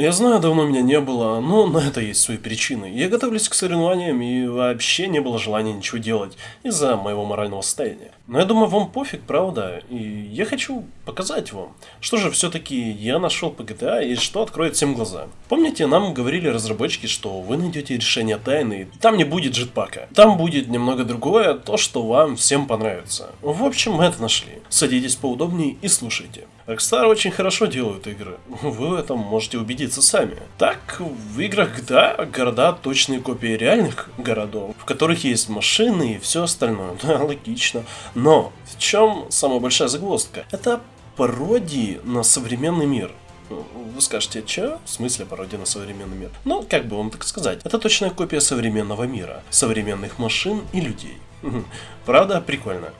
Я знаю, давно меня не было, но на это есть свои причины. Я готовлюсь к соревнованиям и вообще не было желания ничего делать из-за моего морального состояния. Но я думаю, вам пофиг, правда? И я хочу показать вам, что же все-таки я нашел по GTA и что откроет всем глаза. Помните, нам говорили разработчики, что вы найдете решение тайны, там не будет джетпака. Там будет немного другое, то, что вам всем понравится. В общем, мы это нашли. Садитесь поудобнее и слушайте. Rockstar очень хорошо делают игры. Вы в этом можете убедиться сами. Так, в играх GTA города точные копии реальных городов, в которых есть машины и все остальное. Да, логично. Но в чем самая большая загвоздка? Это пародии на современный мир. Вы скажете, что? В смысле пародия на современный мир? Ну, как бы вам так сказать. Это точная копия современного мира. Современных машин и людей. Правда, прикольно.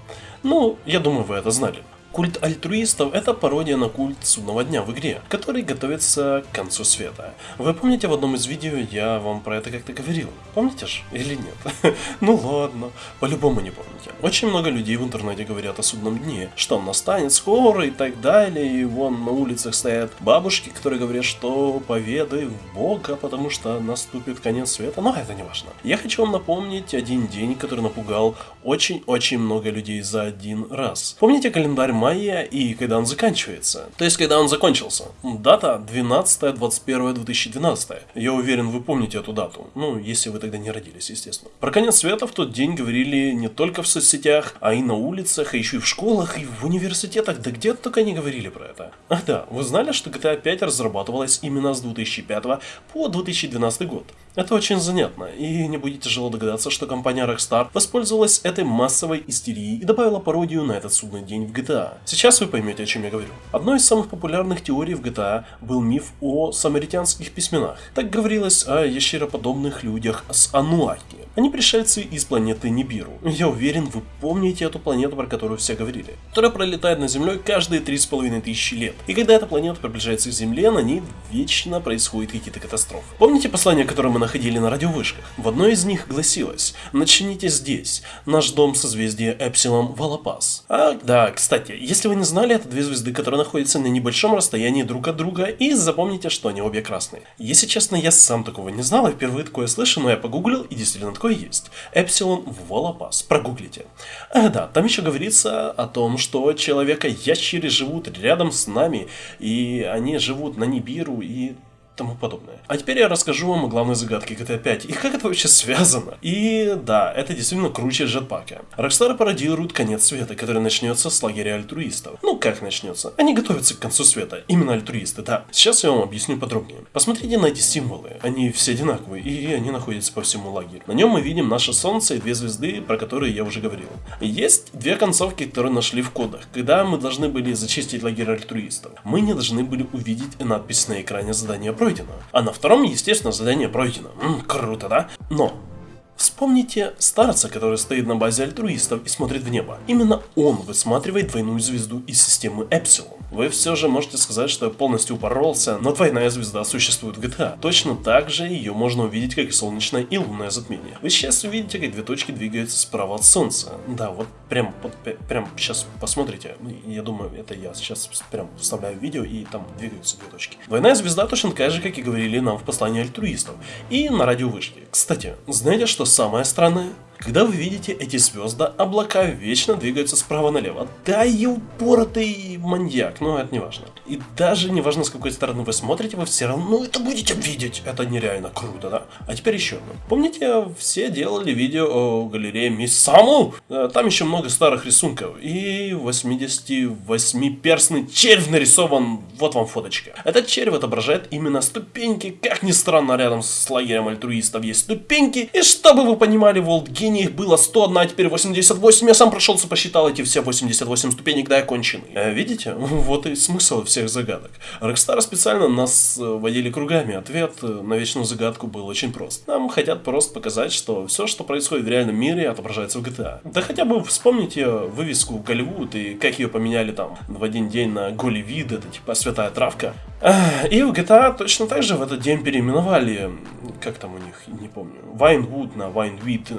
Ну, я думаю, вы это знали. Культ альтруистов – это пародия на культ судного дня в игре, который готовится к концу света. Вы помните в одном из видео я вам про это как-то говорил? Помните ж? Или нет? ну ладно, по-любому не помните. Очень много людей в интернете говорят о судном дне, что он настанет скоро и так далее, и вон на улицах стоят бабушки, которые говорят, что поведай в Бога, потому что наступит конец света, но это не важно. Я хочу вам напомнить один день, который напугал очень-очень много людей за один раз. Помните календарь мая и когда он заканчивается. То есть, когда он закончился. Дата 12-21-2012. Я уверен, вы помните эту дату. Ну, если вы тогда не родились, естественно. Про конец света в тот день говорили не только в соцсетях, а и на улицах, а еще и в школах, и в университетах. Да где только не говорили про это. Ах да, вы знали, что GTA 5 разрабатывалась именно с 2005 по 2012 год? Это очень занятно, и не будет тяжело догадаться, что компания Rockstar воспользовалась этой массовой истерией и добавила пародию на этот судный день в GTA. Сейчас вы поймете, о чем я говорю. Одной из самых популярных теорий в GTA был миф о самаритянских письменах. Так говорилось о ящероподобных людях с Ануаки. Они пришельцы из планеты Нибиру. Я уверен, вы помните эту планету, про которую все говорили. Которая пролетает над Землей каждые 3,5 тысячи лет. И когда эта планета приближается к Земле, на ней вечно происходят какие-то катастрофы. Помните послание, которое мы находили на радиовышках? В одной из них гласилось «Начните здесь, наш дом созвездия Эпсилон Валапас». А, да, кстати, если вы не знали, это две звезды, которые находятся на небольшом расстоянии друг от друга, и запомните, что они обе красные. Если честно, я сам такого не знал, и впервые такое слышу, но я погуглил, и действительно такое есть. Эпсилон Волопас. Прогуглите. А, да, там еще говорится о том, что человека-ящеры живут рядом с нами, и они живут на Нибиру, и тому подобное. А теперь я расскажу вам о главной загадке GTA 5 и как это вообще связано. И да, это действительно круче джетпака. Rockstar пародирует конец света, который начнется с лагеря альтруистов. Ну как начнется? Они готовятся к концу света, именно альтруисты, да. Сейчас я вам объясню подробнее. Посмотрите на эти символы, они все одинаковые и они находятся по всему лагерю. На нем мы видим наше солнце и две звезды, про которые я уже говорил. Есть две концовки, которые нашли в кодах. Когда мы должны были зачистить лагерь альтруистов, мы не должны были увидеть надпись на экране задания пройдено пройдено. А на втором, естественно, задание пройдено. М, круто, да? Но Вспомните старца, который стоит на базе альтруистов и смотрит в небо. Именно он высматривает двойную звезду из системы Эпсилон. Вы все же можете сказать, что я полностью упоролся, но двойная звезда существует в GTA. Точно так же ее можно увидеть, как и солнечное и лунное затмение. Вы сейчас увидите, как две точки двигаются справа от солнца. Да, вот прям, вот, прям сейчас посмотрите. Я думаю, это я сейчас прям вставляю видео и там двигаются две точки. Двойная звезда точно такая же, как и говорили нам в послании альтруистов. И на радиовышке. Кстати, знаете, что самое странное? Когда вы видите эти звезды, облака вечно двигаются справа налево. Да и упоротый маньяк, но это не важно. И даже не важно, с какой стороны вы смотрите, вы все равно это будете видеть. Это нереально круто, да? А теперь еще одно. Помните, все делали видео о галерее Мисс Саму? Э, там еще много старых рисунков. И 88-перстный червь нарисован. Вот вам фоточка. Этот червь отображает именно ступеньки. Как ни странно, рядом с лагерем альтруистов есть ступеньки. И чтобы вы понимали, Волт ступеней их было 101, а теперь 88. Я сам прошелся, посчитал эти все 88 ступенек до оконченной. Э, видите? Вот и смысл всех загадок. Rockstar специально нас э, водили кругами. Ответ э, на вечную загадку был очень прост. Нам хотят просто показать, что все, что происходит в реальном мире, отображается в GTA. Да хотя бы вспомните вывеску Голливуд и как ее поменяли там в один день на Голливид, это типа святая травка. И в GTA точно так же в этот день переименовали, как там у них, не помню, Вайнвуд на Вайнвид.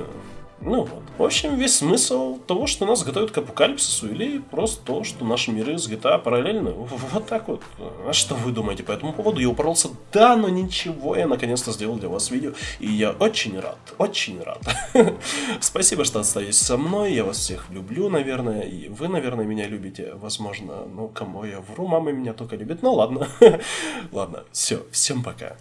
Ну вот. В общем, весь смысл того, что нас готовят к апокалипсису, или просто то, что наши миры с GTA параллельны. Вот так вот. А что вы думаете по этому поводу? Я упоролся, да, но ничего, я наконец-то сделал для вас видео, и я очень рад, очень рад. Спасибо, что остаетесь со мной, я вас всех люблю, наверное, и вы, наверное, меня любите, возможно, ну, кому я вру, мама меня только любит, ну ладно. ладно, все, всем пока.